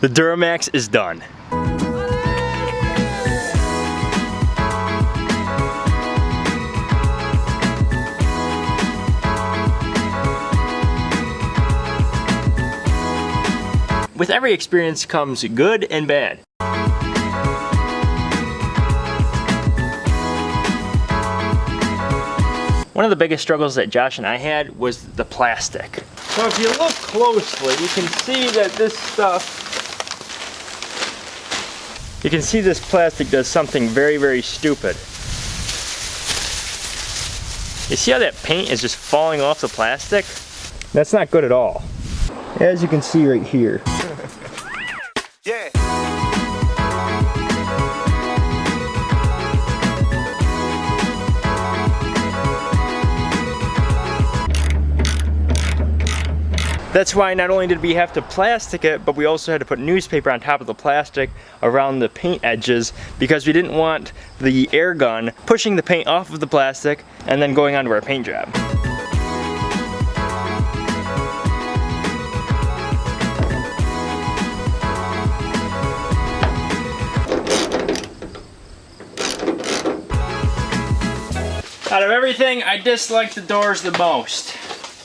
The Duramax is done. With every experience comes good and bad. One of the biggest struggles that Josh and I had was the plastic. So if you look closely, you can see that this stuff, you can see this plastic does something very, very stupid. You see how that paint is just falling off the plastic? That's not good at all. As you can see right here. Yeah. That's why not only did we have to plastic it, but we also had to put newspaper on top of the plastic around the paint edges because we didn't want the air gun pushing the paint off of the plastic and then going onto our paint job. Out of everything, I dislike the doors the most.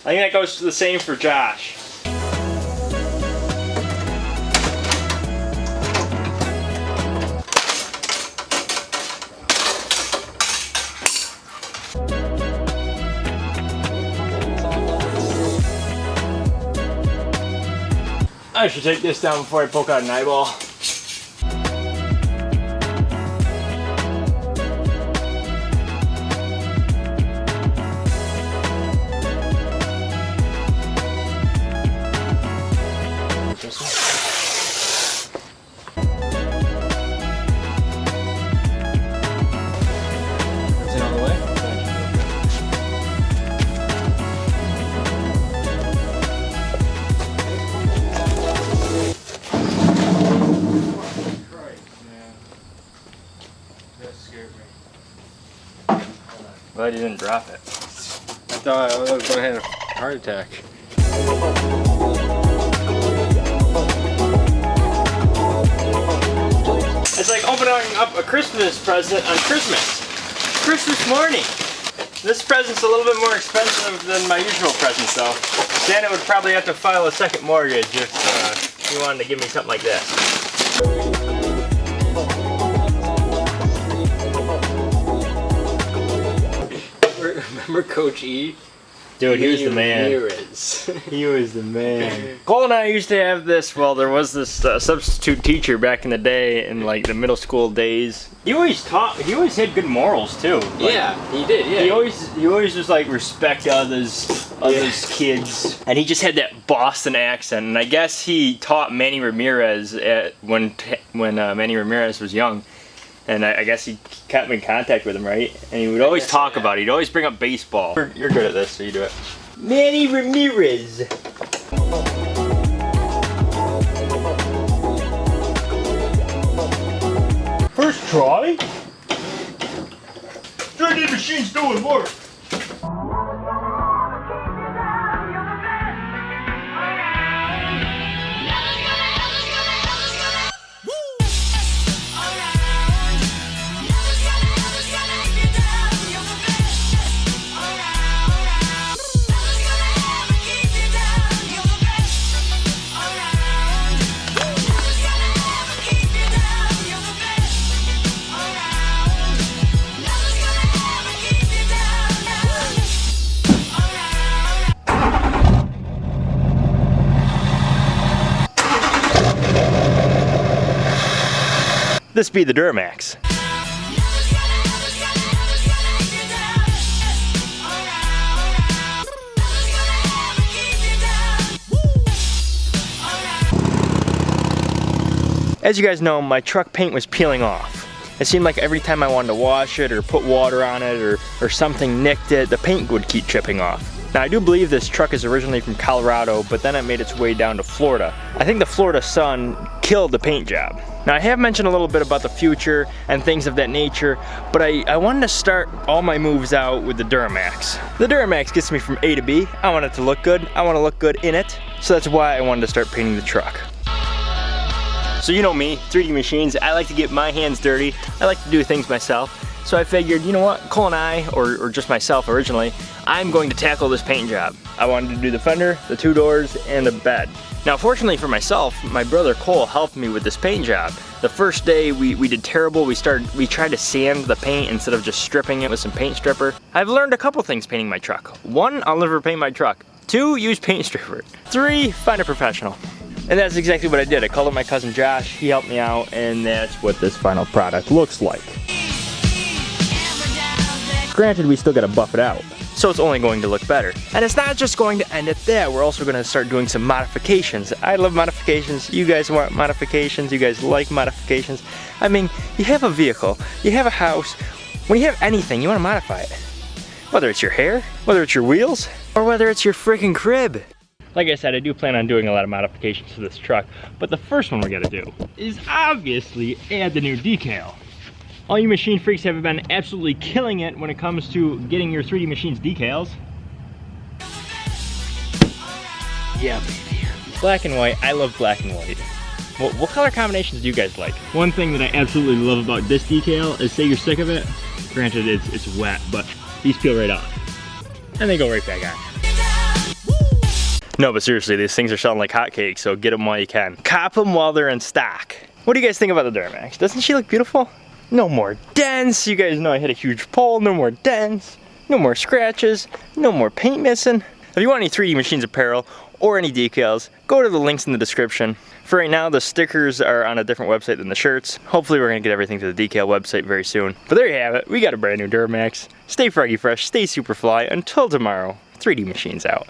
I think that goes the same for Josh. I should take this down before I poke out an eyeball. Glad you didn't drop it. I thought I was going to have a heart attack. It's like opening up a Christmas present on Christmas. Christmas morning. This present's a little bit more expensive than my usual presents though. Santa would probably have to file a second mortgage if uh, he wanted to give me something like this. Remember Coach E? Dude, he was the man. He was the man. Cole and I used to have this, well, there was this uh, substitute teacher back in the day in like the middle school days. He always taught, he always had good morals too. Like, yeah, he did. Yeah. He always, he always just like respect others, others kids, and he just had that Boston accent. And I guess he taught Manny Ramirez at, when when uh, Manny Ramirez was young, and I, I guess he kept in contact with him, right? And he would always guess, talk yeah. about it. He'd always bring up baseball. You're, you're good at this, so you do it. Manny Ramirez. First try. 3D machine's doing work. This be the Duramax. As you guys know, my truck paint was peeling off. It seemed like every time I wanted to wash it or put water on it or, or something nicked it, the paint would keep chipping off. Now I do believe this truck is originally from Colorado, but then it made its way down to Florida. I think the Florida sun killed the paint job. Now I have mentioned a little bit about the future and things of that nature, but I, I wanted to start all my moves out with the Duramax. The Duramax gets me from A to B. I want it to look good. I want to look good in it. So that's why I wanted to start painting the truck. So you know me, 3D machines, I like to get my hands dirty. I like to do things myself. So I figured, you know what, Cole and I, or, or just myself originally, I'm going to tackle this paint job. I wanted to do the fender, the two doors, and the bed. Now fortunately for myself, my brother Cole helped me with this paint job. The first day we, we did terrible. We started we tried to sand the paint instead of just stripping it with some paint stripper. I've learned a couple things painting my truck. One, I'll never paint my truck. Two, use paint stripper. Three, find a professional. And that's exactly what I did. I called up my cousin Josh, he helped me out, and that's what this final product looks like. Granted, we still gotta buff it out. So it's only going to look better. And it's not just going to end at that, we're also gonna start doing some modifications. I love modifications, you guys want modifications, you guys like modifications. I mean, you have a vehicle, you have a house, when you have anything, you wanna modify it. Whether it's your hair, whether it's your wheels, or whether it's your freaking crib. Like I said, I do plan on doing a lot of modifications to this truck, but the first one we're gonna do is obviously add the new decal. All you machine freaks have been absolutely killing it when it comes to getting your 3D machines decals. Yeah, baby. Black and white, I love black and white. What, what color combinations do you guys like? One thing that I absolutely love about this decal is say you're sick of it, granted it's, it's wet, but these peel right off. And they go right back on. No, but seriously, these things are selling like hotcakes, so get them while you can. Cop them while they're in stock. What do you guys think about the Duramax? Doesn't she look beautiful? No more dents. You guys know I hit a huge pole. No more dents. No more scratches. No more paint missing. If you want any 3D Machines apparel or any decals, go to the links in the description. For right now, the stickers are on a different website than the shirts. Hopefully we're gonna get everything to the decal website very soon. But there you have it. We got a brand new Duramax. Stay froggy fresh, stay super fly. Until tomorrow, 3D Machines out.